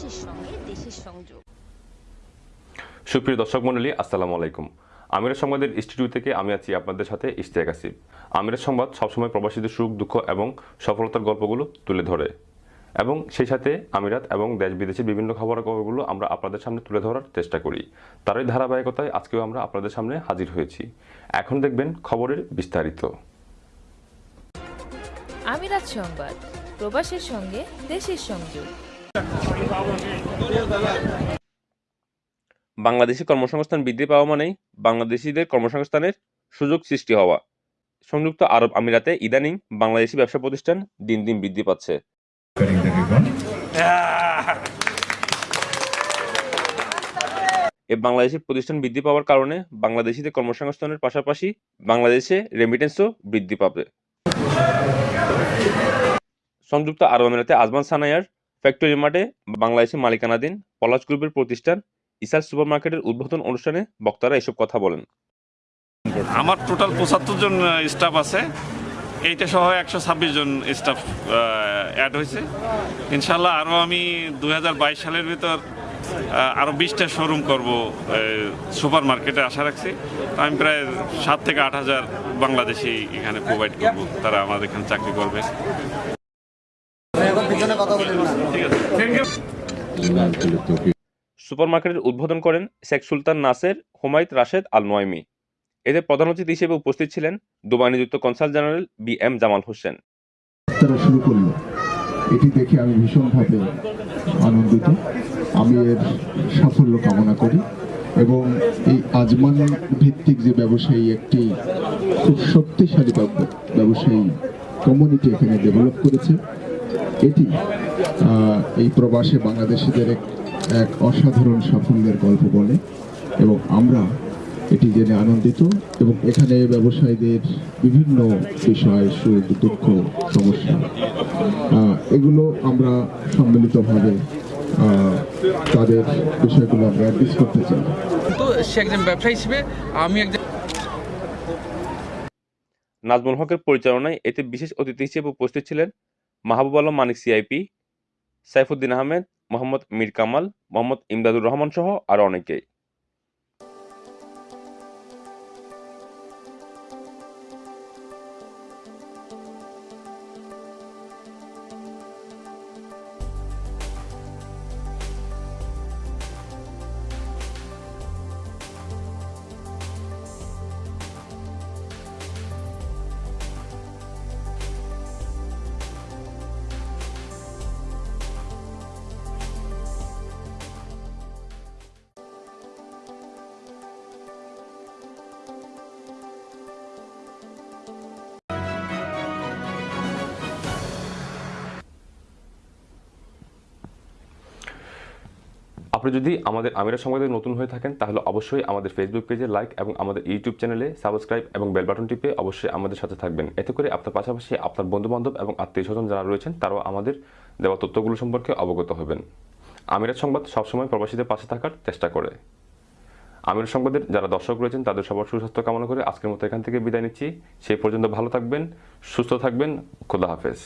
প্রবাসীর সঙ্গে দেশের সংযোগ। সুপ্রিয় দর্শক মণ্ডলী আসসালামু আলাইকুম। আমিরের সংবাদের স্টুডিও থেকে আমি আছি আপনাদের সাথে ইশতিয়াক আসিফ। আমিরের সংবাদ সবসময় প্রবাসীদের সুখ দুঃখ এবং সফলতার গল্পগুলো তুলে ধরে। এবং সেই সাথে আমিরাত এবং দেশ বিদেশের বিভিন্ন খবরের খবরগুলো আমরা আপনাদের সামনে তুলে ধরার চেষ্টা করি। তারই ধারাবাহিকতায় আজকেও আমরা আপনাদের সামনে হাজির হয়েছি। এখন দেখবেন খবরের বিস্তারিত। আমিরাত সংবাদ প্রবাসের সঙ্গে দেশের সংযোগ। বাংলাদেশি কর্মসংস্থান বৃদ্ধি পাওয়া মানেই বাংলাদেশিদের কর্মসংস্থানের সুযোগ সৃষ্টি হওয়া সংযুক্ত আরব আমিরাতে ইদানিং বাংলাদেশি ব্যবসা প্রতিষ্ঠান দিন দিন বৃদ্ধি পাচ্ছে Cutting the ribbon. এই বাংলাদেশি প্রতিষ্ঠান বৃদ্ধি পাওয়ার কারণে বাংলাদেশিদের কর্মসংস্থানের পাশাপাশি বাংলাদেশে রেমিটেন্সও বৃদ্ধি পাবে সংযুক্ত আরব আমিরাতে আজমান সানায়ার ফ্যাক্টরি মাঠে বাংলাদেশি মালিকানাধীন পলাশ গ্রুপের প্রতিষ্ঠান ইসার সুপার মার্কেটের উদ্বোধন অনুষ্ঠানে বক্তারা এসব কথা বলেন। আমার টোটাল পঁচাত্তর জন স্টাফ আছে। এইটা সহ একশো ছাব্বিশ জন স্টাফ অ্যাড হয়েছে। ইনশাল্লাহ আরও আমি দুই হাজার বাইশ সালের ভিতর আরও বিশটা শোরুম করব সুপার মার্কেটে আশা রাখছি। আমি প্রায় সাত থেকে আট হাজার বাংলাদেশি এখানে প্রোভাইড করব। তারা আমাদের এখানে চাকরি করবে। ঠিক আছে। থ্যাংক ইউ সুপার মার্কেটের উদ্বোধন করেন শেখ সুলতান নাসের হুমায়ুত রাশেদ আল নোয়াইমি এতে প্রধান অতিথি হিসেবে উপস্থিত ছিলেন দুবাই নিযুক্ত consul general B M Jamal Hossain. তারা শুরু করল। এটি দেখে আমি ভীষণভাবে আনন্দিত। আমি এর সাফল্য কামনা করি এবং এই আজমান ভিত্তিক যে ব্যবসায়ী একটি খুব শক্তিশালী ব্যবসায়ী কমিউনিটি এখানে ডেভেলপ করেছে। এটি আহ, এই প্রবাসে বাংলাদেশিদের এক এক অসাধারণ সাফল্যের গল্প বলে এবং আমরা এটি জেনে আনন্দিত এবং এখানে ব্যবসায়ীদের বিভিন্ন বিষয় সুখ দুঃখ সমস্যা এগুলো আমরা সম্মিলিতভাবে তাদের বিষয়গুলো আমরা অ্যাড্রেস করতে চাই। তো সে একজন ব্যবসায়ী হিসেবে আমি একজন নাজমুল হকের পরিচালনায় এতে বিশেষ অতিথি হিসেবে উপস্থিত ছিলেন মাহবুব আলম, মানিক সিআইপি, সাইফুদ্দিন আহমেদ, মোহাম্মদ মীর কামাল, মোহাম্মদ ইমদাদুর রহমান সহ আরও অনেকেই। আপনি যদি আমাদের আমিরা সংবাদে নতুন হয়ে থাকেন, তাহলে অবশ্যই আমাদের ফেসবুক পেজে লাইক এবং আমাদের ইউটিউব চ্যানেলে সাবস্ক্রাইব এবং বেল বাটন টিপে অবশ্যই আমাদের সাথে থাকবেন। এতে করে আপনার পাশাপাশি আপনার বন্ধুবান্ধব এবং আত্মীয় স্বজন যারা রয়েছেন, তারাও আমাদের দেওয়া তথ্যগুলো সম্পর্কে অবগত হবেন। আমিরাত সংবাদ সবসময় প্রবাসীদের পাশে থাকার চেষ্টা করে। আমির সংবাদের যারা দর্শক রয়েছেন, তাদের সবার সুস্বাস্থ্য কামনা করে আজকের মতো এখান থেকে বিদায় নিচ্ছি। সেই পর্যন্ত ভালো থাকবেন, সুস্থ থাকবেন, খোদা হাফেজ।